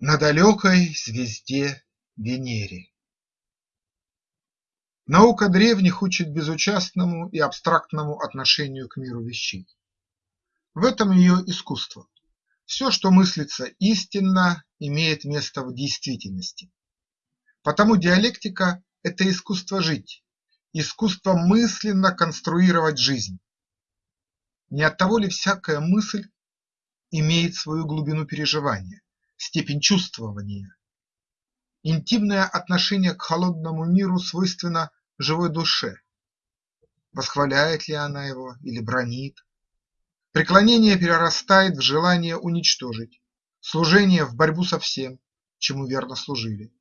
На далекой звезде Венере Наука древних учит безучастному и абстрактному отношению к миру вещей. В этом ее искусство. Все, что мыслится истинно, имеет место в действительности. Потому диалектика – это искусство жить, искусство мысленно конструировать жизнь. Не оттого ли всякая мысль имеет свою глубину переживания, степень чувствования. Интимное отношение к холодному миру свойственно живой душе. Восхваляет ли она его или бранит? Преклонение перерастает в желание уничтожить, служение в борьбу со всем, чему верно служили.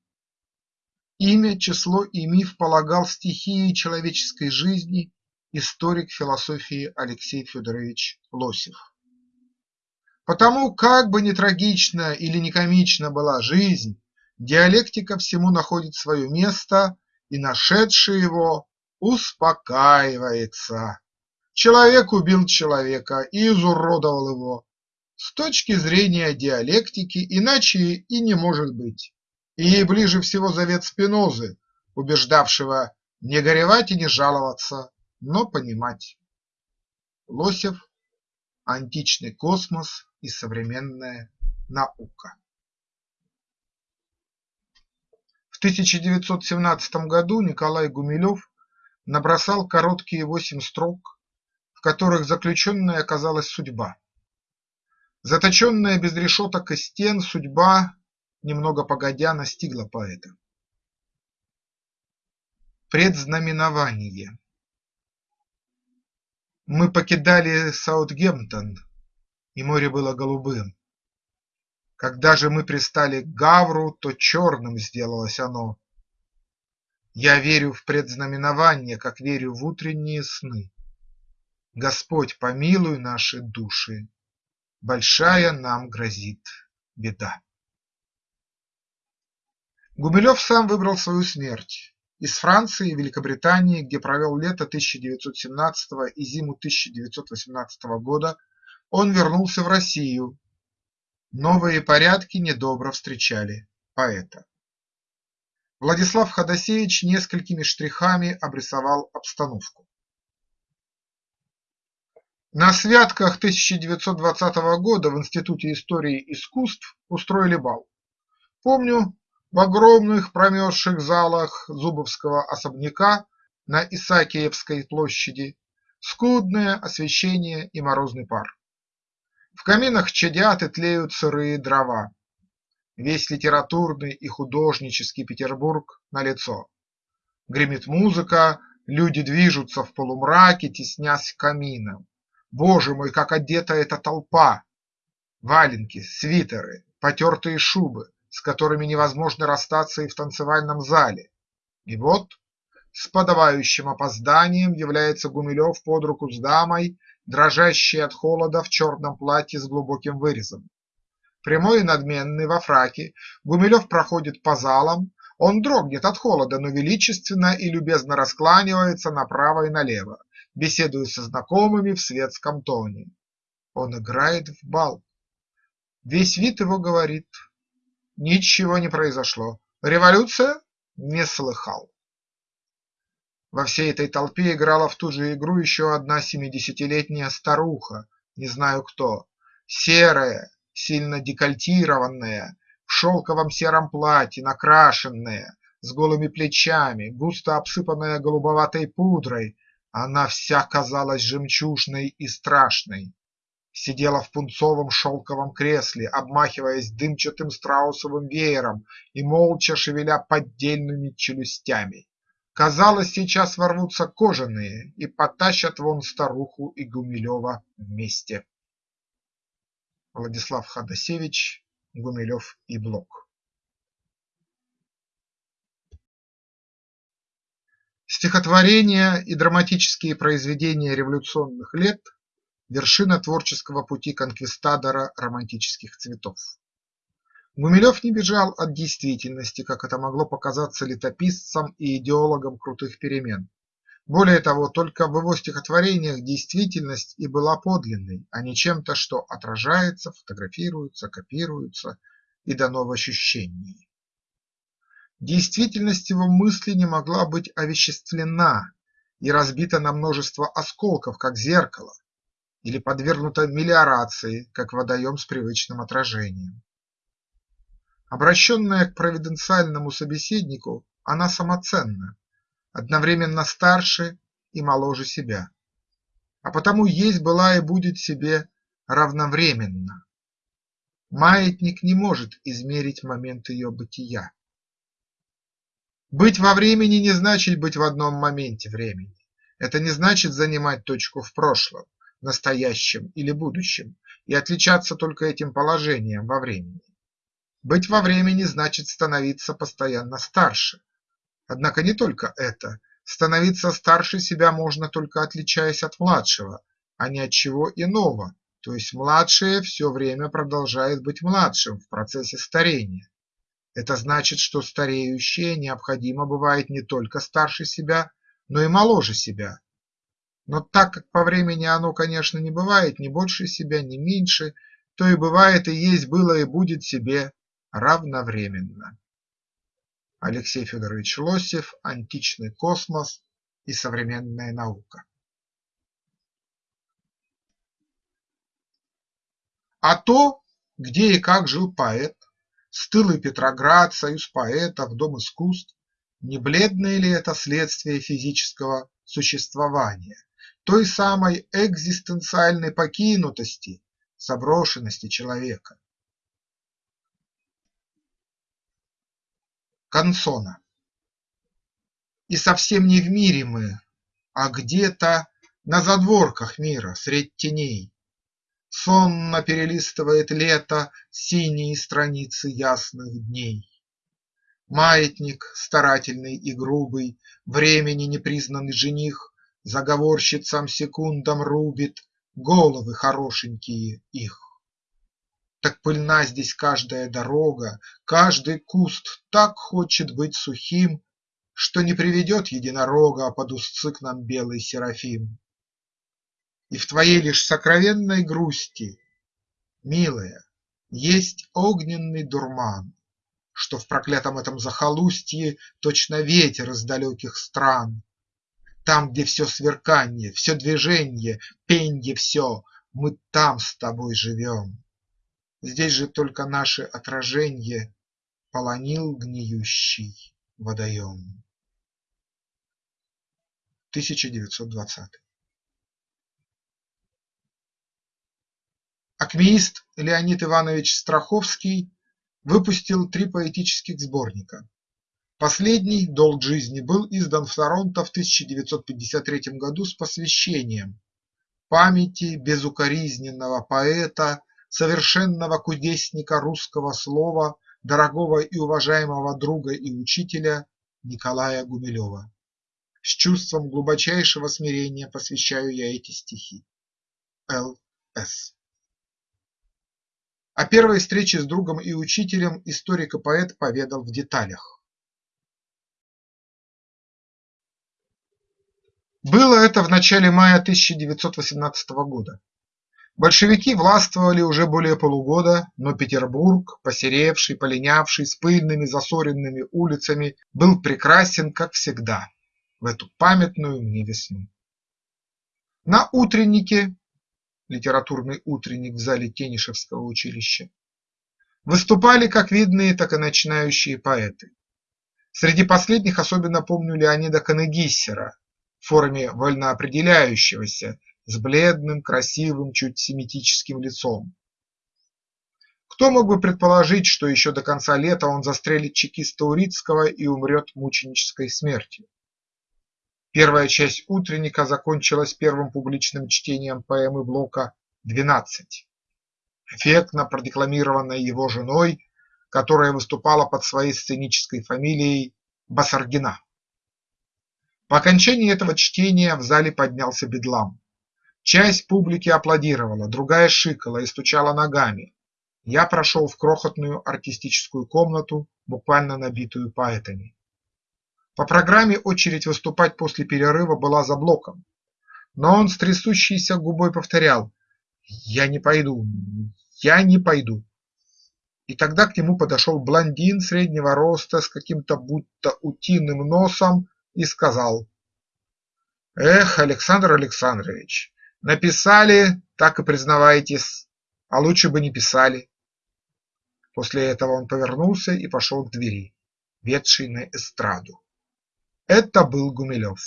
Имя, число и миф полагал стихией человеческой жизни историк философии Алексей Федорович Лосев. Потому, как бы ни трагична или не комична была жизнь, диалектика всему находит свое место и, нашедший его, успокаивается. Человек убил человека и изуродовал его. С точки зрения диалектики иначе и не может быть. И ей ближе всего завет Спинозы, убеждавшего не горевать и не жаловаться, но понимать. Лосев Античный космос и современная наука. В 1917 году Николай Гумилев набросал короткие восемь строк, в которых заключенной оказалась судьба. Заточенная без решеток и стен судьба, немного погодя, настигла поэта. Предзнаменование Мы покидали Саутгемптон, и море было голубым. Когда же мы пристали к Гавру, то черным сделалось оно. Я верю в предзнаменование, как верю в утренние сны. Господь, помилуй наши души, большая нам грозит беда. Гумилев сам выбрал свою смерть. Из Франции и Великобритании, где провел лето 1917 и зиму 1918 года, он вернулся в Россию. Новые порядки недобро встречали поэта. Владислав Ходосевич несколькими штрихами обрисовал обстановку. На святках 1920 года в Институте истории искусств устроили бал. Помню, в огромных промерзших залах Зубовского особняка на Исаакиевской площади скудное освещение и морозный пар. В каминах чадят и тлеют сырые дрова. Весь литературный и художнический Петербург налицо. Гремит музыка, люди движутся в полумраке, теснясь к каминам. Боже мой, как одета эта толпа! Валенки, свитеры, потертые шубы, с которыми невозможно расстаться и в танцевальном зале. И вот с подавающим опозданием является Гумилев под руку с дамой дрожащий от холода в черном платье с глубоким вырезом. Прямой и надменный во фраке, Гумилев проходит по залам, он дрогнет от холода, но величественно и любезно раскланивается направо и налево, беседуя со знакомыми в светском тоне. Он играет в бал. Весь вид его говорит Ничего не произошло. Революция? Не слыхал. Во всей этой толпе играла в ту же игру еще одна семидесятилетняя старуха, не знаю кто, серая, сильно декольтированная, в шелковом сером платье, накрашенная, с голыми плечами, густо обсыпанная голубоватой пудрой, она вся казалась жемчужной и страшной. Сидела в пунцовом шелковом кресле, обмахиваясь дымчатым страусовым веером и молча шевеля поддельными челюстями. Казалось, сейчас ворвутся кожаные и потащат вон старуху и Гумилева вместе. Владислав Ходосевич, Гумилев и Блок Стихотворения и драматические произведения революционных лет – вершина творческого пути конквистадора романтических цветов. Гумилев не бежал от действительности, как это могло показаться летописцам и идеологам крутых перемен. Более того, только в его стихотворениях действительность и была подлинной, а не чем-то, что отражается, фотографируется, копируется и дано в ощущении. Действительность его мысли не могла быть овеществлена и разбита на множество осколков, как зеркало, или подвергнута мелиорации, как водоем с привычным отражением. Обращенная к провиденциальному собеседнику, она самоценна, одновременно старше и моложе себя, а потому есть была и будет себе равновременно. Маятник не может измерить момент ее бытия. Быть во времени не значит быть в одном моменте времени. Это не значит занимать точку в прошлом, настоящем или будущем и отличаться только этим положением во времени. Быть во времени значит становиться постоянно старше. Однако не только это. Становиться старше себя можно только отличаясь от младшего, а не от чего иного, то есть младшее все время продолжает быть младшим в процессе старения. Это значит, что стареющее необходимо бывает не только старше себя, но и моложе себя. Но так как по времени оно, конечно, не бывает ни больше себя, ни меньше, то и бывает и есть было и будет себе равновременно. Алексей Федорович Лосев «Античный космос и современная наука». А то, где и как жил поэт, Стылый Петроград, союз поэтов, дом искусств. Не бледное ли это следствие физического существования, той самой экзистенциальной покинутости, заброшенности человека? Консона И совсем не в мире мы, а где-то на задворках мира, средь теней, Сонно перелистывает лето Синие страницы ясных дней. Маятник старательный и грубый, Времени непризнанный жених, Заговорщицам секундам рубит Головы хорошенькие их. Так пыльна здесь каждая дорога, Каждый куст так хочет быть сухим, Что не приведет единорога Под узцы к нам белый серафим. И в твоей лишь сокровенной грусти, Милая, есть огненный дурман, Что в проклятом этом захолустье Точно ветер из далеких стран. Там, где все сверканье, все движенье, Пенье все, мы там с тобой живем. Здесь же только наше отраженье Полонил гниющий водоем. 1920 Акмеист Леонид Иванович Страховский выпустил три поэтических сборника. Последний «Долг жизни» был издан в Торонто в 1953 году с посвящением памяти безукоризненного поэта, совершенного кудесника русского слова, дорогого и уважаемого друга и учителя Николая Гумилева. С чувством глубочайшего смирения посвящаю я эти стихи. Л. С. О первой встрече с другом и учителем историк и поэт поведал в деталях. Было это в начале мая 1918 года. Большевики властвовали уже более полугода, но Петербург, посеревший, полинявший, с пыльными засоренными улицами, был прекрасен, как всегда, в эту памятную мне весну. На утреннике литературный утренник в зале Тенишевского училища, выступали как видные, так и начинающие поэты. Среди последних особенно помню Леонида Канегиссера в форме вольноопределяющегося с бледным, красивым, чуть семитическим лицом. Кто мог бы предположить, что еще до конца лета он застрелит чекиста Урицкого и умрет мученической смертью? Первая часть утренника закончилась первым публичным чтением поэмы Блока «Двенадцать», эффектно продекламированной его женой, которая выступала под своей сценической фамилией Басаргина. По окончании этого чтения в зале поднялся бедлам. Часть публики аплодировала, другая шикала и стучала ногами. Я прошел в крохотную артистическую комнату, буквально набитую поэтами. По программе очередь выступать после перерыва была за Блоком, но он с трясущейся губой повторял: "Я не пойду, я не пойду". И тогда к нему подошел блондин среднего роста с каким-то будто утиным носом и сказал: Эх, Александр Александрович, написали, так и признавайтесь, а лучше бы не писали. После этого он повернулся и пошел к двери, ведшей на эстраду. Это был Гумилев.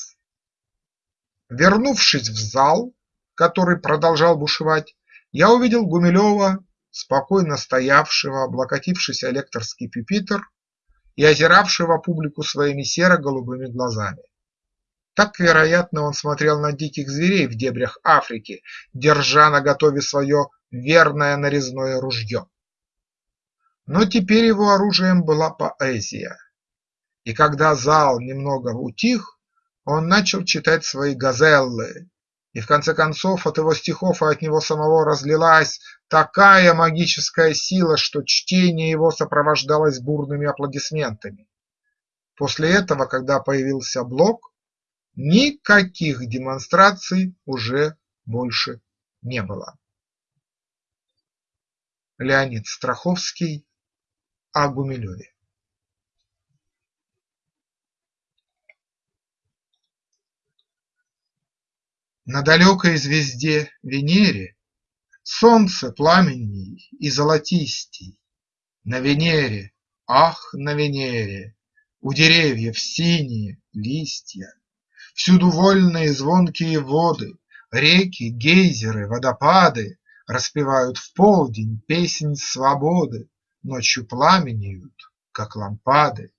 Вернувшись в зал, который продолжал бушевать, я увидел Гумилева, спокойно стоявшего, облокотившись о лекторский пюпитр и озиравшего публику своими серо-голубыми глазами. Так, вероятно, он смотрел на диких зверей в дебрях Африки, держа наготове свое верное нарезное ружье. Но теперь его оружием была поэзия, и когда зал немного утих, он начал читать свои газеллы, и в конце концов от его стихов и от него самого разлилась такая магическая сила, что чтение его сопровождалось бурными аплодисментами. После этого, когда появился Блок, Никаких демонстраций уже больше не было. Леонид Страховский о Гумилеве На далекой звезде Венере Солнце пламенней и золотистей, На Венере, ах, на Венере, У деревьев синие листья, Всюду вольные звонкие воды, Реки, гейзеры, водопады Распевают в полдень песнь свободы, Ночью пламенеют, как лампады.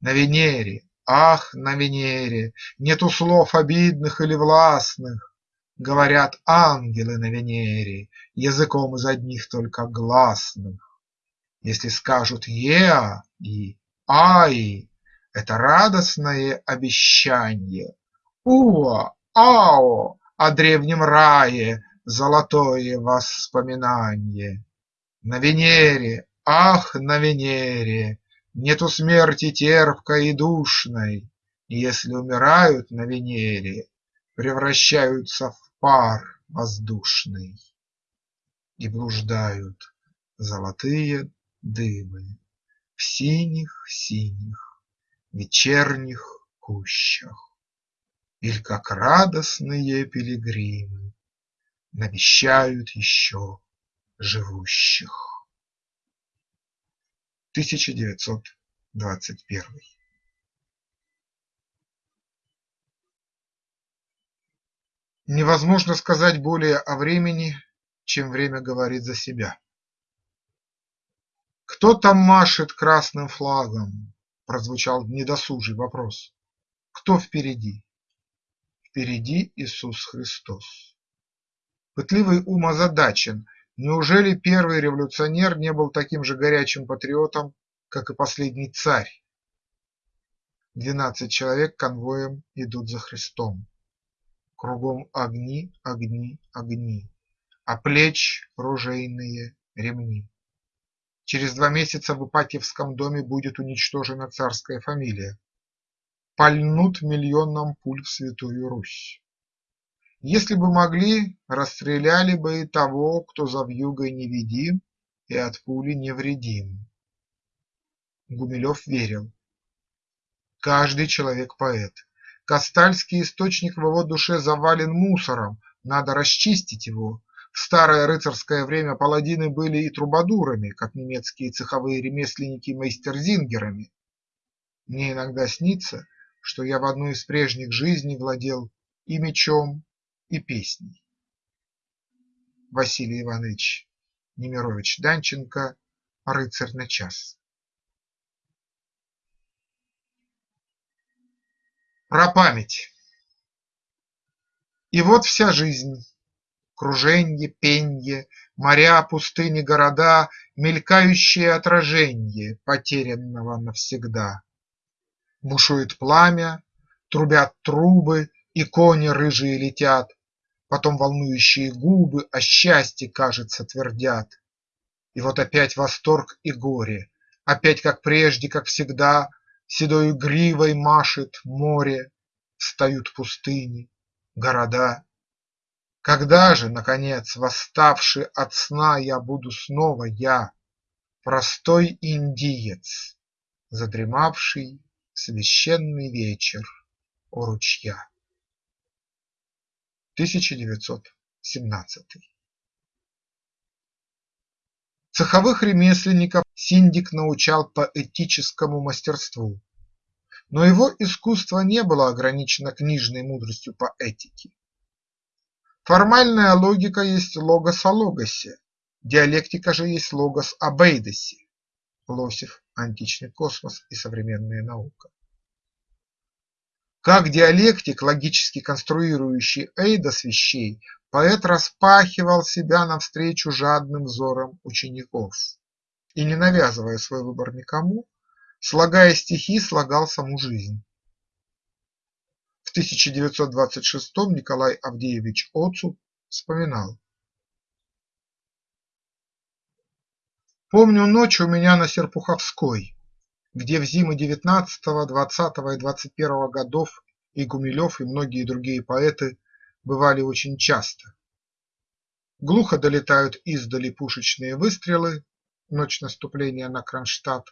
На Венере, ах, на Венере Нету слов обидных или властных, Говорят ангелы на Венере Языком из одних только гласных. Если скажут еа и ай, Это радостное обещанье Уа, ао, о древнем рае Золотое воспоминанье. На Венере, ах, на Венере Нету смерти терпкой и душной, если умирают на Венере, Превращаются в пар воздушный. И блуждают золотые дымы В синих-синих вечерних кущах. Иль как радостные пилигримы Навещают еще живущих. 1921 Невозможно сказать более о времени, чем время говорит за себя. «Кто там машет красным флагом?» – прозвучал недосужий вопрос. «Кто впереди?» Впереди Иисус Христос. Пытливый ум озадачен: неужели первый революционер не был таким же горячим патриотом, как и последний царь? Двенадцать человек конвоем идут за Христом. Кругом огни, огни, огни, а плеч ружейные ремни. Через два месяца в Ипатьевском доме будет уничтожена царская фамилия пальнут миллионом пуль в Святую Русь. Если бы могли, расстреляли бы и того, кто за вьюгой невидим и от пули невредим. Гумилев верил. Каждый человек поэт. Кастальский источник в его душе завален мусором, надо расчистить его. В старое рыцарское время паладины были и трубадурами, как немецкие цеховые ремесленники мейстерзингерами. Мне иногда снится, что я в одну из прежних жизней владел и мечом, и песней. Василий Иванович Немирович Данченко «Рыцарь на час». Про память И вот вся жизнь круженье, пенье, Моря, пустыни, города, Мелькающее отраженье Потерянного навсегда. Бушует пламя, трубят трубы, и кони рыжие летят, Потом волнующие губы о счастье, кажется, твердят. И вот опять восторг и горе, опять, как прежде, как всегда, Седою гривой машет море, встают пустыни, города. Когда же, наконец, восставший от сна, Я буду снова я, Простой индиец, задремавший священный вечер у ручья. 1917 Цеховых ремесленников Синдик научал поэтическому мастерству, но его искусство не было ограничено книжной мудростью поэтики. Формальная логика есть логос о логосе, диалектика же есть логос об эйдосе. Лосев, античный космос и современная наука. Как диалектик, логически конструирующий эйдос вещей, поэт распахивал себя навстречу жадным взорам учеников и, не навязывая свой выбор никому, слагая стихи, слагал саму жизнь. В 1926 Николай Авдеевич Оцу вспоминал Помню ночь у меня на Серпуховской, где в зимы девятнадцатого, двадцатого и двадцать первого годов и Гумилев, и многие другие поэты бывали очень часто. Глухо долетают издали пушечные выстрелы, ночь наступления на Кронштадт.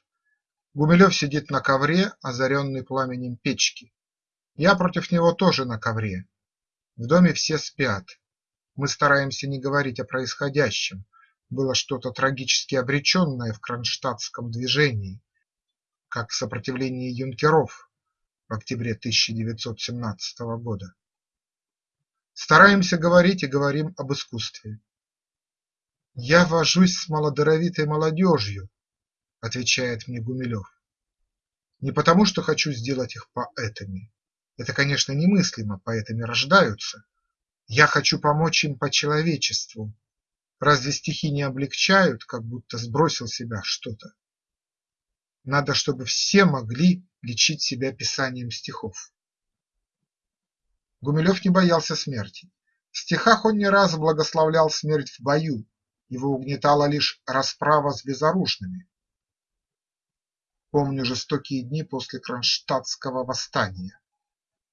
Гумилев сидит на ковре, озаренный пламенем печки. Я против него тоже на ковре. В доме все спят. Мы стараемся не говорить о происходящем. Было что-то трагически обреченное в кронштадтском движении, как в сопротивлении юнкеров в октябре 1917 года. Стараемся говорить и говорим об искусстве. «Я вожусь с малодоровитой молодежью», – отвечает мне Гумилев. «Не потому, что хочу сделать их поэтами. Это, конечно, немыслимо, поэтами рождаются. Я хочу помочь им по человечеству. Разве стихи не облегчают, как будто сбросил себя что-то? Надо, чтобы все могли лечить себя писанием стихов. Гумилев не боялся смерти. В стихах он не раз благословлял смерть в бою, его угнетала лишь расправа с безоружными. Помню жестокие дни после Кронштадтского восстания.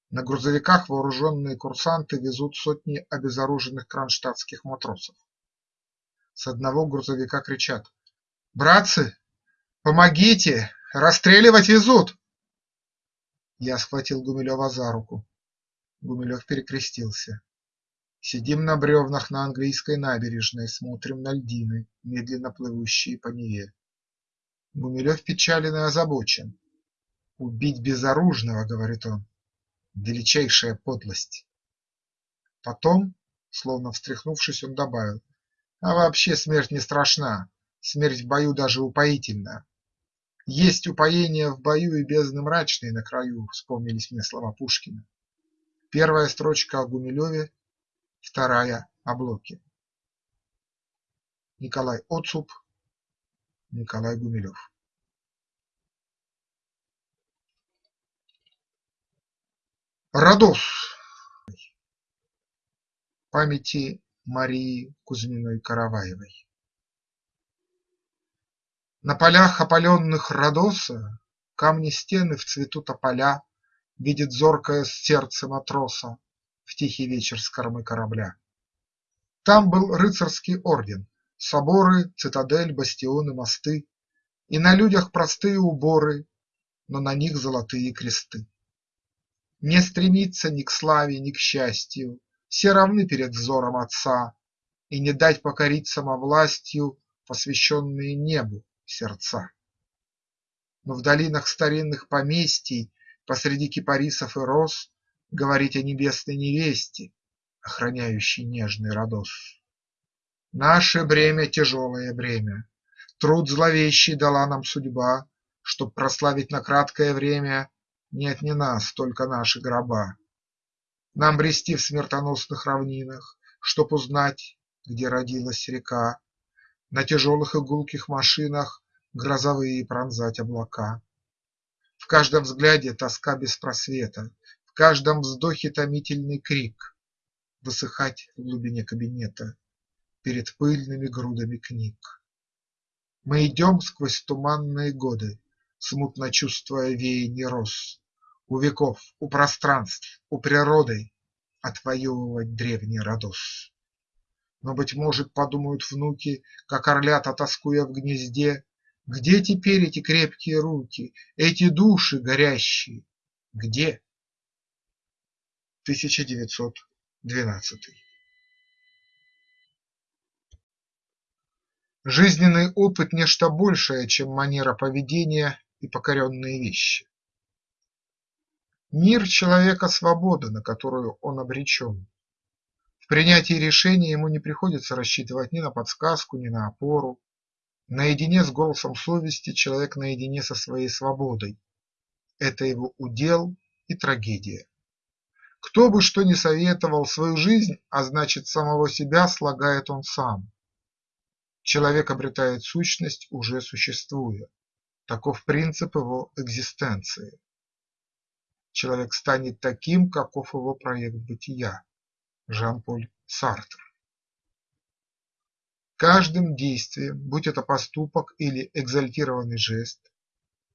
На грузовиках вооруженные курсанты везут сотни обезоруженных кронштадтских матросов. С одного грузовика кричат «Братцы, Помогите! Расстреливать везут!» Я схватил Гумилева за руку. Гумилев перекрестился. Сидим на бревнах на английской набережной, смотрим на льдины, медленно плывущие по Неве. Гумилев печален и озабочен. «Убить безоружного, — говорит он, — величайшая подлость». Потом, словно встряхнувшись, он добавил, «А вообще смерть не страшна, смерть в бою даже упоительна. Есть упоение в бою и бездны мрачные на краю, вспомнились мне слова Пушкина. Первая строчка о Гумилеве, вторая о Блоке. Николай Оцуп, Николай Гумилев. Родос памяти Марии Кузьминой-Караваевой на полях, опаленных Родоса, Камни стены в цвету тополя Видит зоркое сердце матроса В тихий вечер с кормы корабля. Там был рыцарский орден, соборы, Цитадель, бастионы, мосты, И на людях простые уборы, Но на них золотые кресты. Не стремиться ни к славе, ни к счастью, Все равны перед взором Отца, И не дать покорить самовластью Посвященные небу сердца. Но в долинах старинных поместий, Посреди кипарисов и роз, Говорить о небесной невесте, Охраняющей нежный Родос. Наше бремя – тяжелое бремя, Труд зловещий дала нам судьба, Чтоб прославить на краткое время Нет не нас, только наши гроба. Нам брести в смертоносных равнинах, Чтоб узнать, где родилась река, на тяжелых и гулких машинах Грозовые пронзать облака. В каждом взгляде тоска без просвета, В каждом вздохе томительный крик, Высыхать в глубине кабинета Перед пыльными грудами книг. Мы идем сквозь туманные годы, Смутно чувствуя веянье роз, У веков, у пространств, у природы Отвоевывать древний Родос. Но, быть может, подумают внуки, Как орлята, тоскуя в гнезде, Где теперь эти крепкие руки, эти души горящие? Где? 1912 Жизненный опыт – нечто большее, чем манера поведения и покоренные вещи. Мир человека – свобода, на которую он обречен. В принятии решения ему не приходится рассчитывать ни на подсказку, ни на опору. Наедине с голосом совести человек наедине со своей свободой. Это его удел и трагедия. Кто бы что ни советовал, свою жизнь, а значит самого себя, слагает он сам. Человек обретает сущность, уже существуя. Таков принцип его экзистенции. Человек станет таким, каков его проект бытия. Жан-Поль Сартр Каждым действием, будь это поступок или экзальтированный жест,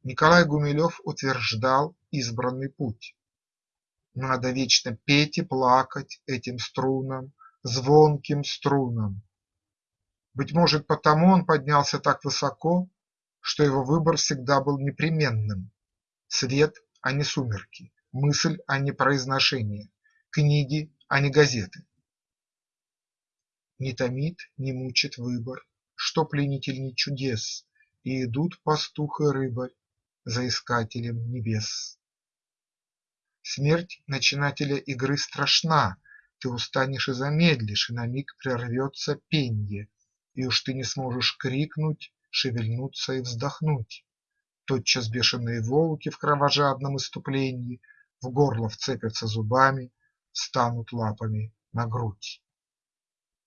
Николай Гумилев утверждал избранный путь. Надо вечно петь и плакать этим струнам, звонким струнам. Быть может, потому он поднялся так высоко, что его выбор всегда был непременным – свет, а не сумерки, мысль, а не произношение, книги, а не газеты. Не томит, не мучит выбор, что пленительней чудес, И идут пастух и рыбарь за искателем небес. Смерть начинателя игры страшна, Ты устанешь и замедлишь, и на миг прервется пенье, И уж ты не сможешь крикнуть, шевельнуться и вздохнуть. Тотчас бешеные волки в кровожадном иступлении В горло вцепятся зубами, станут лапами на грудь.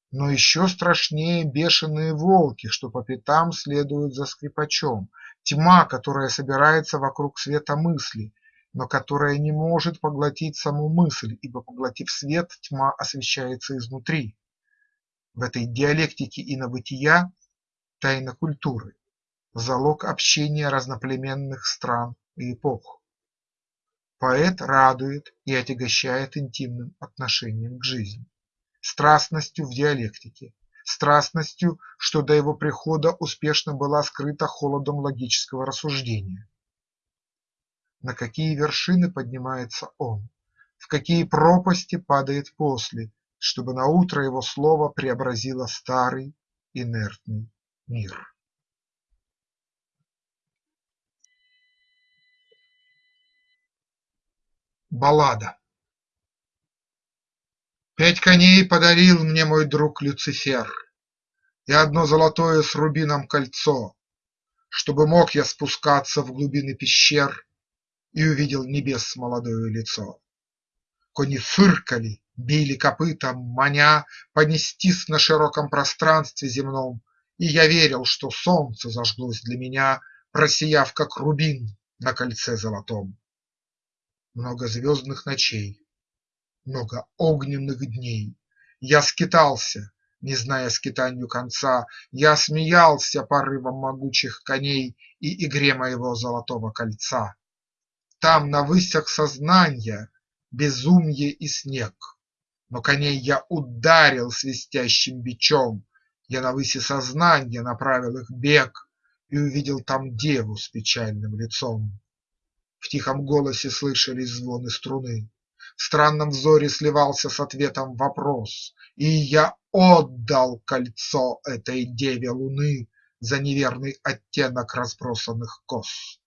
Но еще страшнее бешеные волки, что по пятам следуют за скрипачом, тьма, которая собирается вокруг света мысли, но которая не может поглотить саму мысль, ибо, поглотив свет, тьма освещается изнутри. В этой диалектике инобытия тайна культуры, залог общения разноплеменных стран и эпох. Поэт радует и отягощает интимным отношением к жизни страстностью в диалектике, страстностью, что до его прихода успешно была скрыта холодом логического рассуждения. На какие вершины поднимается он, в какие пропасти падает после, чтобы наутро его слово преобразило старый инертный мир. Баллада Пять коней подарил мне мой друг Люцифер И одно золотое с рубином кольцо, Чтобы мог я спускаться в глубины пещер И увидел небес молодое лицо. Кони фыркали, били копытом, маня Понестись на широком пространстве земном, И я верил, что солнце зажглось для меня, Просияв, как рубин на кольце золотом. Много звездных ночей много огненных дней. Я скитался, не зная скитанью конца, Я смеялся порывом могучих коней И игре моего золотого кольца. Там на высях сознанья безумье и снег, Но коней я ударил свистящим бичом, Я на выси сознанья направил их бег И увидел там деву с печальным лицом. В тихом голосе слышались звоны струны, в странном взоре сливался с ответом вопрос, И я отдал кольцо этой деве луны За неверный оттенок разбросанных кос.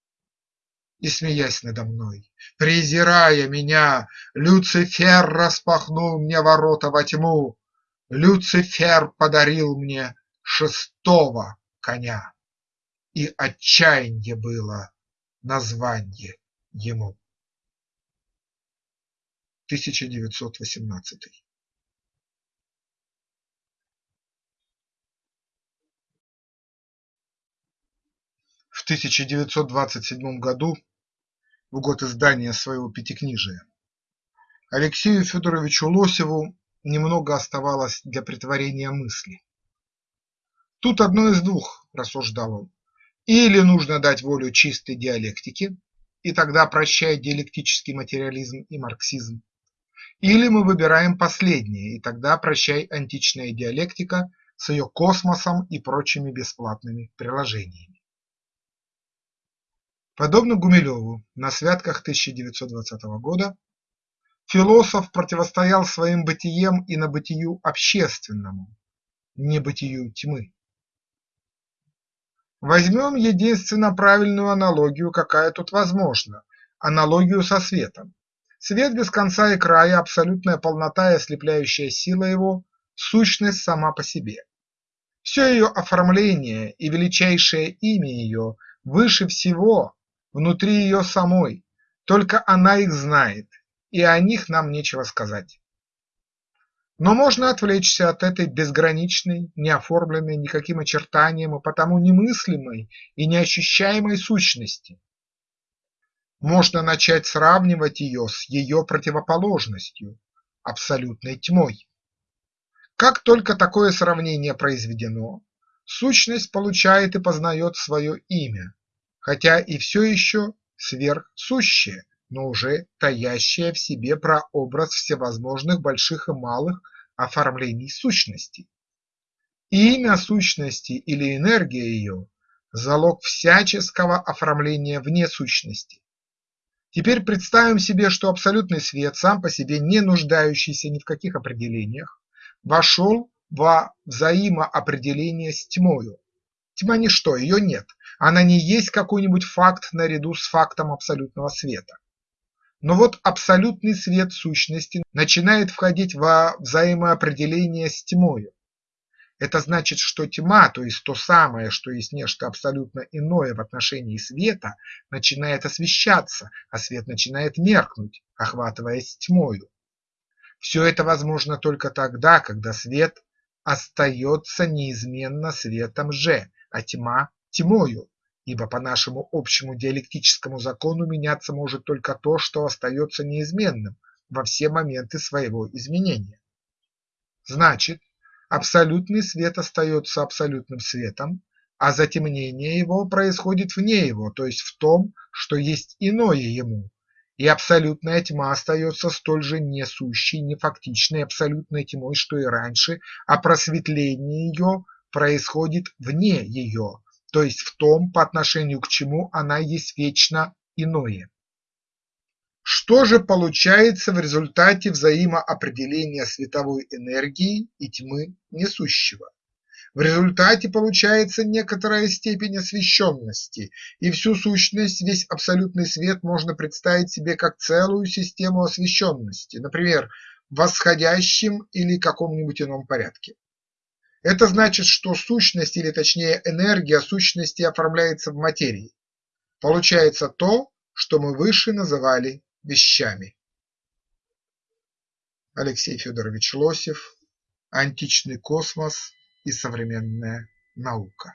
И, смеясь надо мной, презирая меня, Люцифер распахнул мне ворота во тьму, Люцифер подарил мне шестого коня, И отчаянье было названье ему. 1918. В 1927 году, в год издания своего пятикнижия, Алексею Федоровичу Лосеву немного оставалось для претворения мысли. Тут одно из двух, рассуждал он, или нужно дать волю чистой диалектике, и тогда прощай диалектический материализм и марксизм, или мы выбираем последнее, и тогда прощай античная диалектика с ее космосом и прочими бесплатными приложениями. Подобно Гумилеву на святках 1920 года, философ противостоял своим бытием и на бытию общественному, не бытию тьмы. Возьмем единственно правильную аналогию, какая тут возможна, аналогию со светом. Свет без конца и края, абсолютная полнота и ослепляющая сила его – сущность сама по себе. Все ее оформление и величайшее имя ее выше всего внутри ее самой, только она их знает, и о них нам нечего сказать. Но можно отвлечься от этой безграничной, не оформленной никаким очертанием и потому немыслимой и неощущаемой сущности. Можно начать сравнивать ее с ее противоположностью – абсолютной тьмой. Как только такое сравнение произведено, сущность получает и познает свое имя, хотя и все еще сверхсущее, но уже таящее в себе прообраз всевозможных больших и малых оформлений сущности. имя сущности или энергия ее – залог всяческого оформления вне сущности. Теперь представим себе, что абсолютный свет, сам по себе не нуждающийся ни в каких определениях, вошел во взаимоопределение с тьмою. Тьма – ничто, ее нет, она не есть какой-нибудь факт наряду с фактом абсолютного света. Но вот абсолютный свет сущности начинает входить во взаимоопределение с тьмою. Это значит, что тьма, то есть то самое, что есть нечто абсолютно иное в отношении света, начинает освещаться, а свет начинает меркнуть, охватываясь тьмою. Все это возможно только тогда, когда свет остается неизменно светом же, а тьма тьмою, ибо по нашему общему диалектическому закону меняться может только то, что остается неизменным во все моменты своего изменения. Значит, абсолютный свет остается абсолютным светом, а затемнение его происходит вне его, то есть в том, что есть иное ему, и абсолютная тьма остается столь же несущей, нефактичной абсолютной тьмой, что и раньше, а просветление ее происходит вне ее, то есть в том, по отношению к чему она есть вечно иное. Что же получается в результате взаимоопределения световой энергии и тьмы несущего? В результате получается некоторая степень освещенности, и всю сущность, весь абсолютный свет можно представить себе как целую систему освещенности, например, в восходящем или каком-нибудь ином порядке. Это значит, что сущность или точнее энергия сущности оформляется в материи. Получается то, что мы выше называли вещами. Алексей Федорович Лосев «Античный космос и современная наука».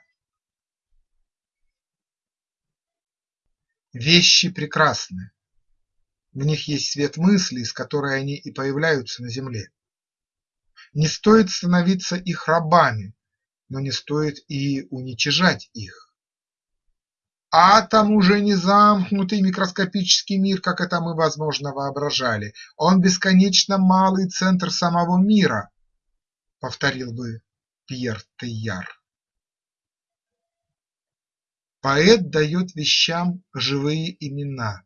Вещи прекрасны, в них есть свет мысли, с которой они и появляются на Земле. Не стоит становиться их рабами, но не стоит и уничижать их. Атом уже не замкнутый микроскопический мир, как это мы, возможно, воображали. Он бесконечно малый центр самого мира, повторил бы Пьер Тейяр. Поэт дает вещам живые имена,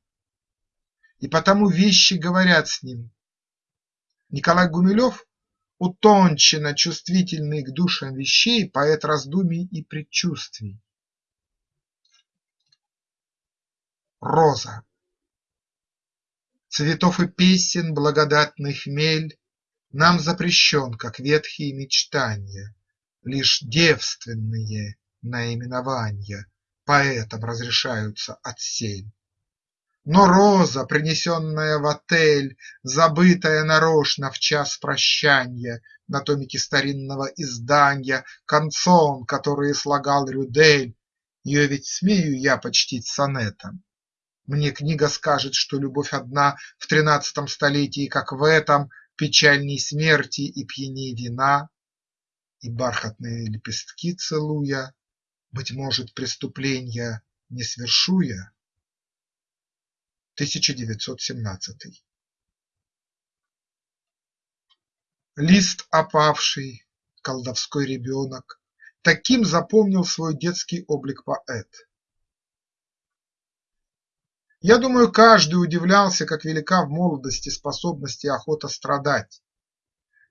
и потому вещи говорят с ним. Николай Гумилев Утонченно чувствительный к душам вещей поэт раздумий и предчувствий. Роза Цветов и песен благодатный хмель Нам запрещен, как ветхие мечтания, Лишь девственные наименования Поэтам разрешаются отсель. Но роза, принесенная в отель, Забытая нарочно в час прощанья На томике старинного изданья, Канцон, которые слагал Рюдель, Ее ведь смею я почтить сонетом. Мне книга скажет, что любовь одна В тринадцатом столетии, как в этом, Печальней смерти и пьяней вина, И бархатные лепестки целуя, Быть может, преступленья не свершу я. 1917 Лист опавший, колдовской ребенок, Таким запомнил свой детский облик поэт. Я думаю, каждый удивлялся, как велика в молодости способность и охота страдать.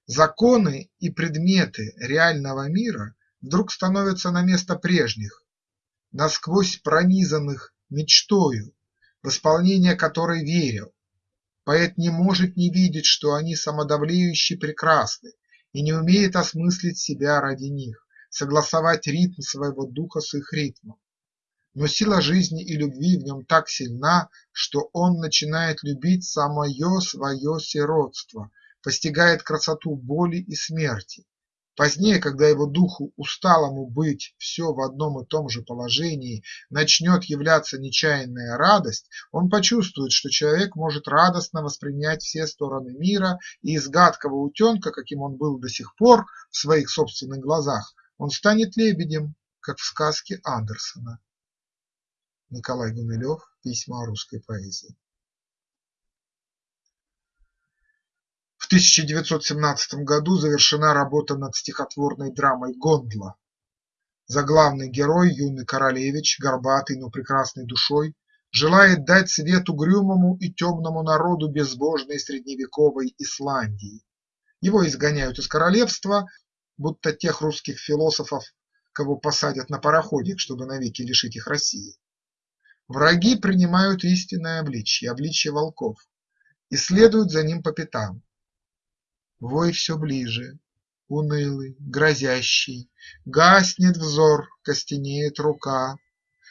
Законы и предметы реального мира вдруг становятся на место прежних, насквозь пронизанных мечтою, в исполнение которой верил. Поэт не может не видеть, что они самодовлеюще прекрасны, и не умеет осмыслить себя ради них, согласовать ритм своего духа с их ритмом. Но сила жизни и любви в нем так сильна, что он начинает любить самое свое сиротство, постигает красоту боли и смерти. Позднее, когда его духу усталому быть все в одном и том же положении начнет являться нечаянная радость, он почувствует, что человек может радостно воспринять все стороны мира, и из гадкого утенка, каким он был до сих пор в своих собственных глазах, он станет лебедем, как в сказке Андерсона. Николай Гумилев. Письма о русской поэзии. 1917 году завершена работа над стихотворной драмой «Гондла». Заглавный герой, юный королевич, горбатый, но прекрасной душой, желает дать свет угрюмому и темному народу безбожной средневековой Исландии. Его изгоняют из королевства, будто тех русских философов, кого посадят на пароходик, чтобы навеки лишить их России. Враги принимают истинное обличье, обличье волков, и следуют за ним по пятам. Вой все ближе, унылый, грозящий, Гаснет взор, костенеет рука,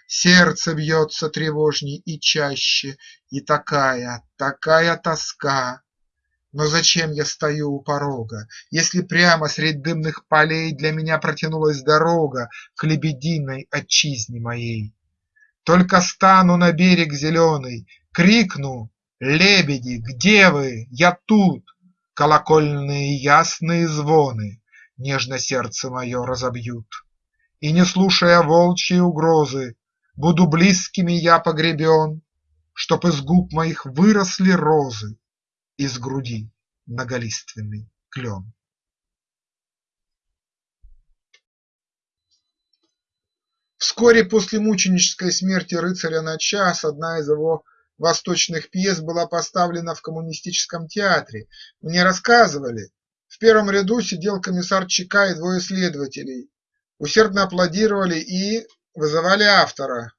Сердце бьется тревожней и чаще, И такая, такая тоска. Но зачем я стою у порога, Если прямо средь дымных полей Для меня протянулась дорога К лебединой отчизне моей? Только стану на берег зеленый, Крикну: лебеди, где вы? Я тут! Колокольные ясные звоны Нежно сердце мое разобьют. И, не слушая волчьей угрозы, Буду близкими я погребен, Чтоб из губ моих выросли розы, Из груди многолиственный клен. Вскоре после мученической смерти рыцаря на час одна из его восточных пьес была поставлена в коммунистическом театре. Мне рассказывали, в первом ряду сидел комиссар ЧК и двое следователей, усердно аплодировали и вызывали автора,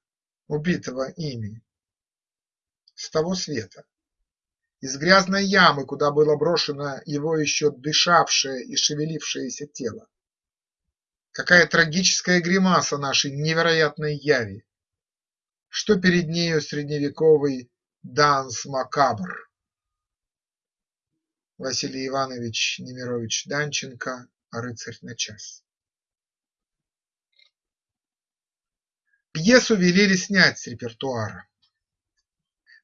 убитого ими, с того света. Из грязной ямы, куда было брошено его еще дышавшее и шевелившееся тело. Какая трагическая гримаса нашей невероятной яви! Что перед нею средневековый данс макабр? Василий Иванович Немирович Данченко «Рыцарь на час». Пьесу велели снять с репертуара.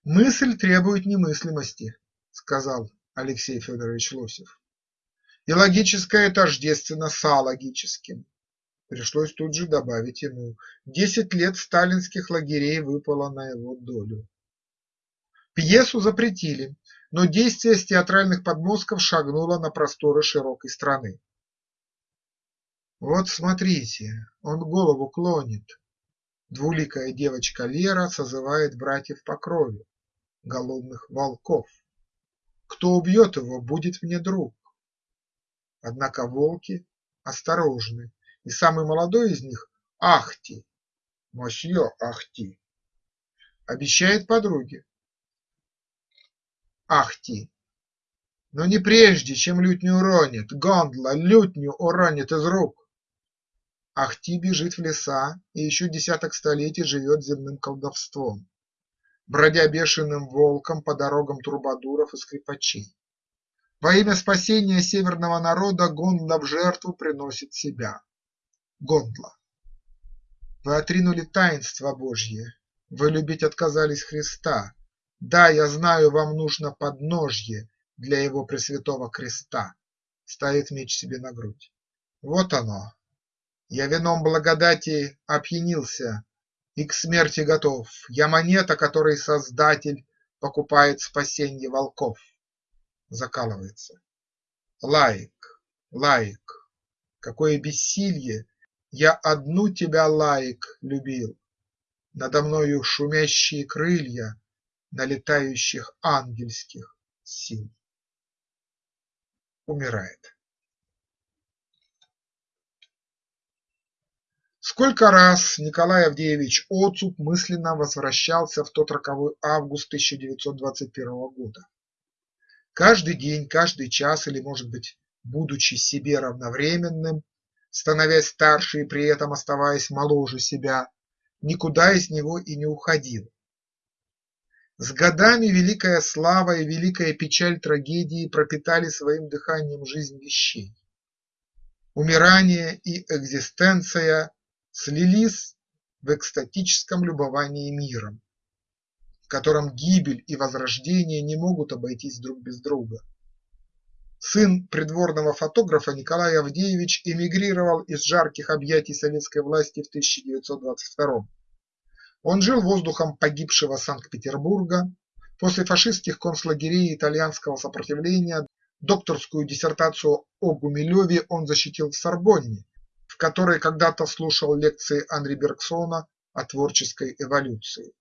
«Мысль требует немыслимости», – сказал Алексей Федорович Лосев, – «и логическое тождественно с алогическим. Пришлось тут же добавить ему: десять лет сталинских лагерей выпало на его долю. Пьесу запретили, но действие с театральных подмостков шагнуло на просторы широкой страны. Вот смотрите, он голову клонит. Двуликая девочка Лера созывает братьев по крови, голодных волков. Кто убьет его, будет мне друг. Однако волки осторожны и самый молодой из них – Ахти, мосье Ахти, обещает подруге. Ахти, но не прежде, чем лютню уронит, гондла лютню уронит из рук. Ахти бежит в леса и еще десяток столетий живет земным колдовством, бродя бешеным волком по дорогам трубадуров и скрипачей. Во имя спасения северного народа Гондла в жертву приносит себя. Гондла. Вы отринули таинство Божье, вы любить отказались Христа. Да, я знаю, вам нужно подножье для его пресвятого креста. Ставит меч себе на грудь. Вот оно. Я вином благодати опьянился и к смерти готов. Я монета, которой Создатель покупает спасенье волков. Закалывается. Лаик, лаик, какое бессилье я одну тебя, лаик, любил, Надо мною шумящие крылья, налетающих ангельских сил. Умирает. Сколько раз Николай Авдеевич Оцуп мысленно возвращался в тот роковой август 1921 года. Каждый день, каждый час или, может быть, будучи себе равновременным, становясь старше и при этом оставаясь моложе себя, никуда из него и не уходил. С годами великая слава и великая печаль трагедии пропитали своим дыханием жизнь вещей. Умирание и экзистенция слились в экстатическом любовании миром, в котором гибель и возрождение не могут обойтись друг без друга. Сын придворного фотографа Николай Авдеевич эмигрировал из жарких объятий советской власти в 1922 Он жил воздухом погибшего Санкт-Петербурга, после фашистских концлагерей итальянского сопротивления докторскую диссертацию о Гумилеве он защитил в Сорбонне, в которой когда-то слушал лекции Анри Бергсона о творческой эволюции.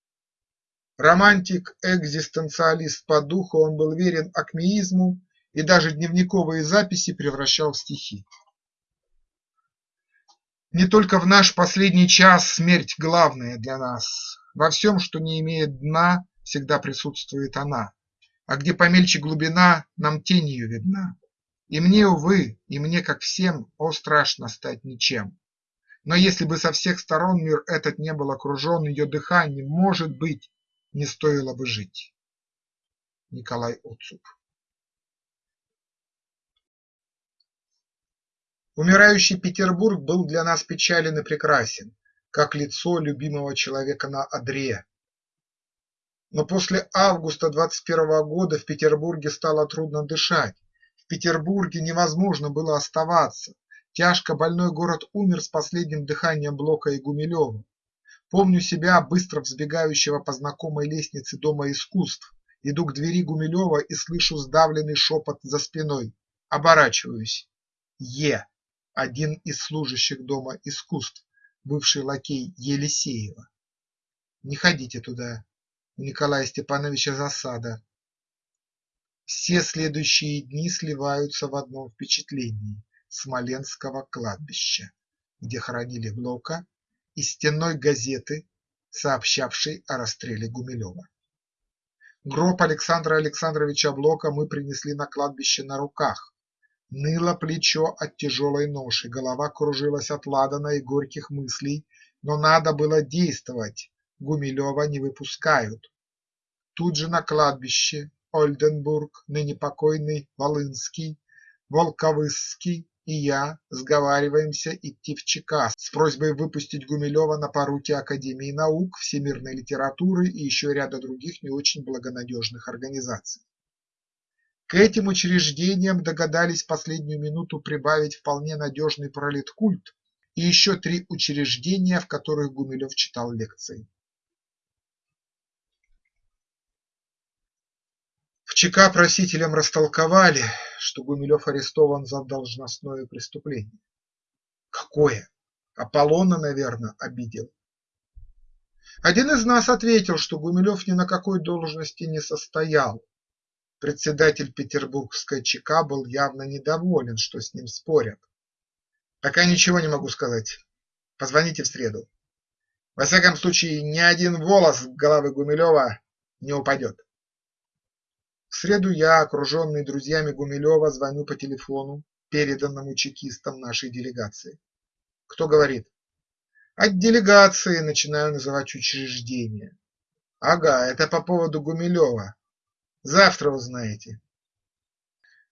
Романтик, экзистенциалист по духу, он был верен акмеизму и даже дневниковые записи превращал в стихи. Не только в наш последний час смерть главная для нас. Во всем, что не имеет дна, всегда присутствует она, а где помельче глубина, нам тень ее видна. И мне, увы, и мне, как всем, о, страшно стать ничем. Но если бы со всех сторон мир этот не был окружен ее дыханием, может быть, не стоило бы жить. Николай Оцуп Умирающий Петербург был для нас печален и прекрасен, как лицо любимого человека на одре. Но после августа 21 года в Петербурге стало трудно дышать, Петербурге невозможно было оставаться. Тяжко больной город умер с последним дыханием Блока и Гумилева. Помню себя, быстро взбегающего по знакомой лестнице Дома искусств. Иду к двери Гумилева и слышу сдавленный шепот за спиной. Оборачиваюсь. Е. Один из служащих Дома искусств, бывший лакей Елисеева. Не ходите туда. У Николая Степановича засада. Все следующие дни сливаются в одном впечатлении Смоленского кладбища, где хоронили Блока, и стенной газеты, сообщавшей о расстреле Гумилева. Гроб Александра Александровича Блока мы принесли на кладбище на руках. Ныло плечо от тяжелой ноши, голова кружилась от ладана и горьких мыслей, но надо было действовать, Гумилева не выпускают. Тут же на кладбище Ольденбург, ныне покойный Волынский, Волковысский и я сговариваемся идти в ЧК с просьбой выпустить Гумилева на поруки Академии наук, всемирной литературы и еще ряда других не очень благонадежных организаций. К этим учреждениям догадались в последнюю минуту прибавить вполне надежный пролеткульт и еще три учреждения, в которых Гумилев читал лекции. ЧК просителям растолковали, что Гумилев арестован за должностное преступление. Какое? Аполлона, наверное, обидел. Один из нас ответил, что Гумилев ни на какой должности не состоял. Председатель петербургской ЧК был явно недоволен, что с ним спорят. Пока ничего не могу сказать. Позвоните в среду. Во всяком случае, ни один волос головы Гумилева не упадет. В среду я, окруженный друзьями Гумилева, звоню по телефону, переданному чекистам нашей делегации. Кто говорит? От делегации начинаю называть учреждения. Ага, это по поводу Гумилева. Завтра узнаете.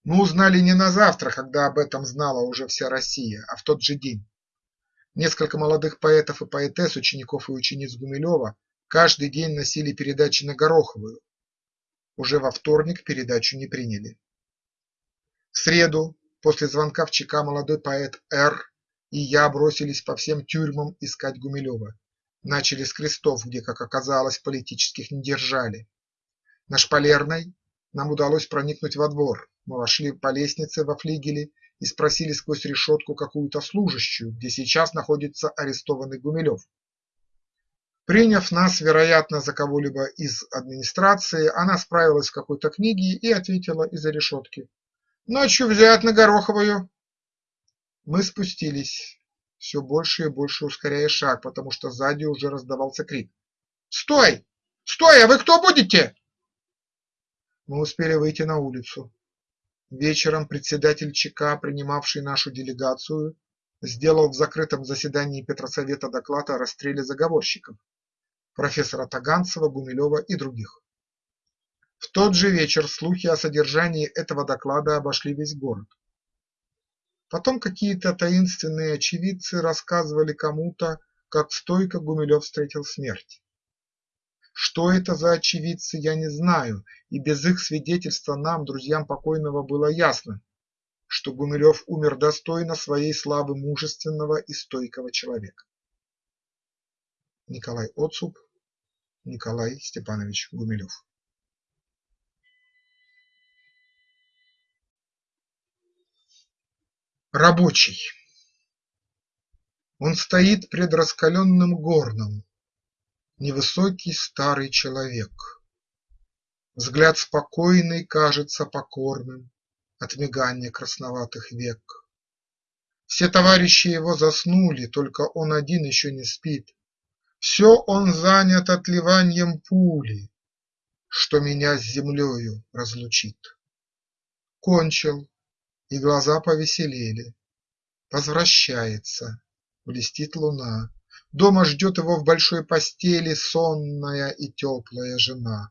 Мы узнали не на завтра, когда об этом знала уже вся Россия, а в тот же день. Несколько молодых поэтов и поэтесс, учеников и учениц Гумилева каждый день носили передачи на Гороховую, уже во вторник передачу не приняли. В среду, после звонка в ЧК молодой поэт Р. и я бросились по всем тюрьмам искать Гумилева. Начали с крестов, где, как оказалось, политических не держали. На Шпалерной нам удалось проникнуть во двор. Мы вошли по лестнице во флигеле и спросили сквозь решетку какую-то служащую, где сейчас находится арестованный Гумилев. Приняв нас, вероятно, за кого-либо из администрации, она справилась в какой-то книге и ответила из-за решетки: "Ночью взять на Гороховую". Мы спустились, все больше и больше ускоряя шаг, потому что сзади уже раздавался крик: "Стой! Стой, а вы кто будете?" Мы успели выйти на улицу. Вечером председатель ЧК, принимавший нашу делегацию, сделал в закрытом заседании Петросовета доклад о расстреле заговорщиков профессора Таганцева, Гумилева и других. В тот же вечер слухи о содержании этого доклада обошли весь город. Потом какие-то таинственные очевидцы рассказывали кому-то, как стойко Гумилев встретил смерть. Что это за очевидцы, я не знаю, и без их свидетельства нам, друзьям покойного, было ясно, что Гумилев умер достойно своей славы мужественного и стойкого человека. Николай Отцуп, Николай Степанович Гумилев. Рабочий. Он стоит пред раскаленным горном, Невысокий старый человек. Взгляд спокойный кажется покорным От мигания красноватых век. Все товарищи его заснули, Только он один еще не спит. Все он занят отливаньем пули, Что меня с землею разлучит. Кончил, и глаза повеселели. Возвращается, блестит луна. Дома ждет его в большой постели Сонная и теплая жена.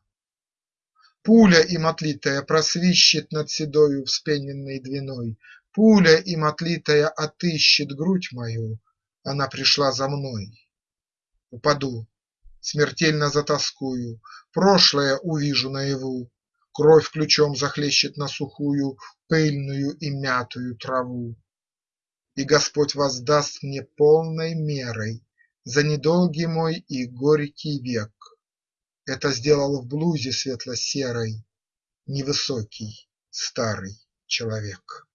Пуля им отлитая просвищет Над седою вспененной двиной, Пуля им отлитая отыщет грудь мою, Она пришла за мной. Упаду, смертельно затоскую, Прошлое увижу наяву, Кровь ключом захлещет на сухую, Пыльную и мятую траву. И Господь воздаст мне полной мерой за недолгий мой и горький век. Это сделал в блузе светло-серой Невысокий старый человек.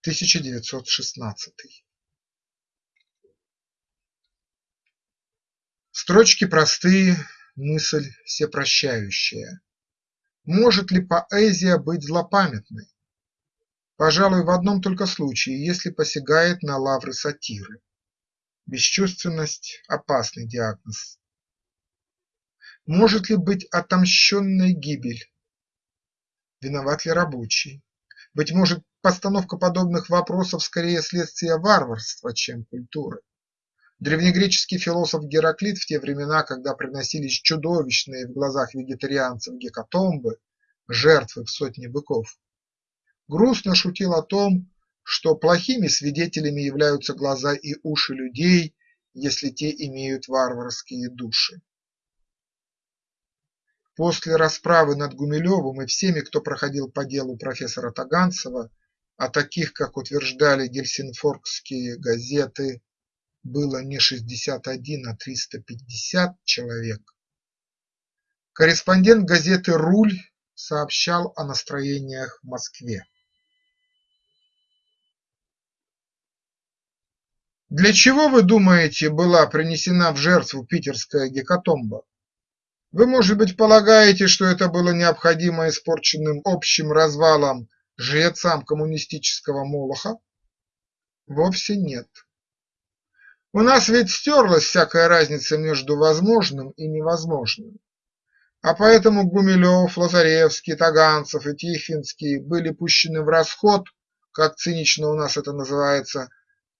1916 Строчки простые, мысль всепрощающая. Может ли поэзия быть злопамятной? Пожалуй, в одном только случае, если посягает на лавры сатиры. Бесчувственность – опасный диагноз. Может ли быть отомщенной гибель? Виноват ли рабочий? Быть может, постановка подобных вопросов скорее следствие варварства, чем культуры. Древнегреческий философ Гераклит в те времена, когда приносились чудовищные в глазах вегетарианцев гекатомбы, жертвы в сотни быков, грустно шутил о том, что плохими свидетелями являются глаза и уши людей, если те имеют варварские души. После расправы над Гумилевым и всеми, кто проходил по делу профессора Таганцева, а таких, как утверждали гельсинфоркские газеты, было не 61, а 350 человек, корреспондент газеты «Руль» сообщал о настроениях в Москве. Для чего, вы думаете, была принесена в жертву питерская гекатомба? Вы, может быть, полагаете, что это было необходимо испорченным общим развалом жрецам коммунистического молоха? Вовсе нет. У нас ведь стерлась всякая разница между возможным и невозможным. А поэтому Гумилев, Лазаревский, Таганцев и Тихвинский были пущены в расход, как цинично у нас это называется,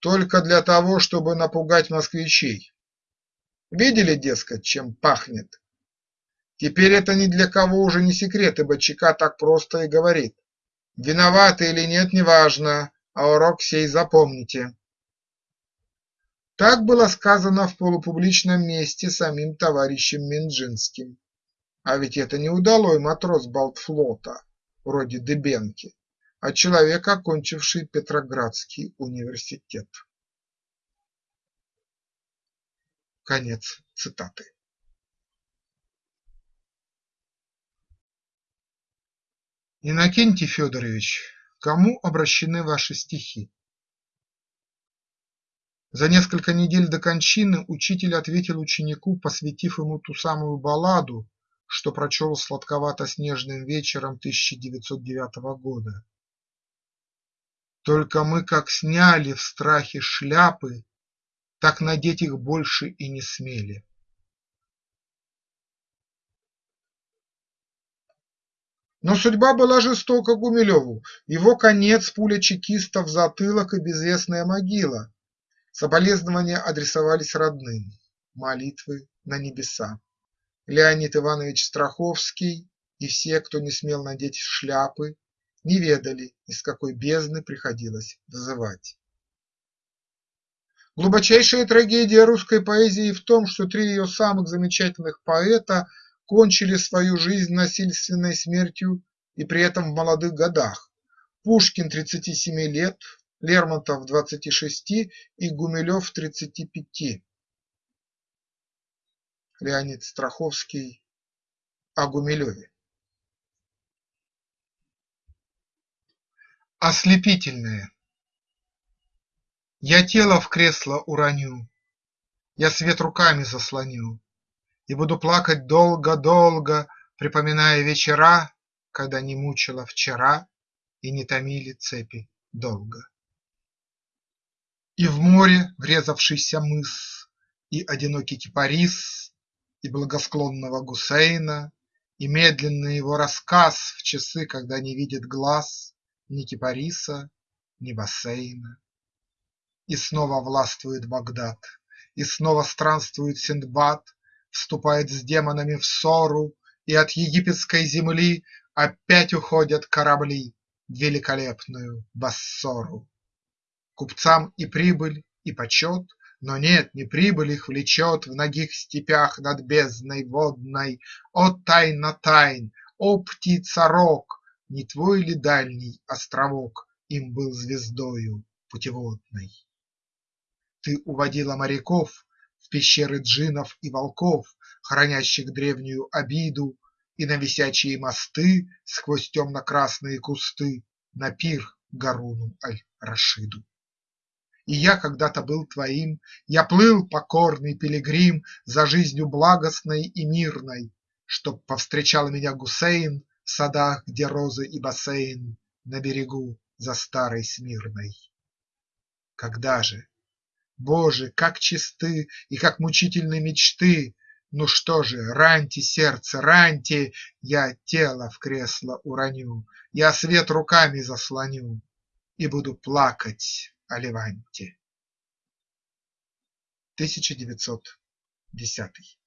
только для того, чтобы напугать москвичей. Видели, дескать, чем пахнет? Теперь это ни для кого уже не секрет, ибо ЧК так просто и говорит. Виноваты или нет, неважно, а урок сей запомните. Так было сказано в полупубличном месте самим товарищем Минжинским. А ведь это не удалой матрос Балтфлота, вроде Дыбенки а человек, окончивший Петроградский университет. Конец цитаты. Иннокентий Федорович, кому обращены ваши стихи? За несколько недель до кончины учитель ответил ученику, посвятив ему ту самую балладу, что прочел сладковато-снежным вечером 1909 года. Только мы как сняли в страхе шляпы, так надеть их больше и не смели. Но судьба была жестока Гумилеву, его конец – пуля чекиста в затылок и безвестная могила. Соболезнования адресовались родным, молитвы на небеса. Леонид Иванович Страховский и все, кто не смел надеть шляпы, не ведали, из какой бездны приходилось вызывать. Глубочайшая трагедия русской поэзии в том, что три ее самых замечательных поэта кончили свою жизнь насильственной смертью и при этом в молодых годах: Пушкин тридцати семи лет, Лермонтов двадцати шести и Гумилев тридцати пяти. Леонид Страховский о Гумилеве Ослепительное Я тело в кресло уроню, Я свет руками заслоню, и буду плакать долго-долго, Припоминая вечера, Когда не мучила вчера И не томили цепи долго. И в море врезавшийся мыс, И одинокий кипарис, И благосклонного Гусейна, И медленный его рассказ В часы, когда не видит глаз Ни кипариса, ни бассейна. И снова властвует Багдад, И снова странствует Синдбад, вступает с демонами в ссору, И от египетской земли опять уходят корабли В великолепную Бассору. Купцам и прибыль, и почет, но нет, не прибыль их влечет В нагих степях над бездной водной. О, тайна тайн! О, птица-рок! Не твой ли дальний островок Им был звездою путеводной? Ты уводила моряков в пещеры джиннов и волков, Хранящих древнюю обиду, И на висячие мосты Сквозь темно-красные кусты На пир Гаруну аль-Рашиду. И я когда-то был твоим, Я плыл, покорный пилигрим, За жизнью благостной и мирной, Чтоб повстречал меня Гусейн Садах, где розы и бассейн На берегу за старой Смирной. Когда же? Боже, как чисты и как мучительны мечты! Ну что же, раньте, сердце, раньте, Я тело в кресло уроню, Я свет руками заслоню И буду плакать о Леванте. 1910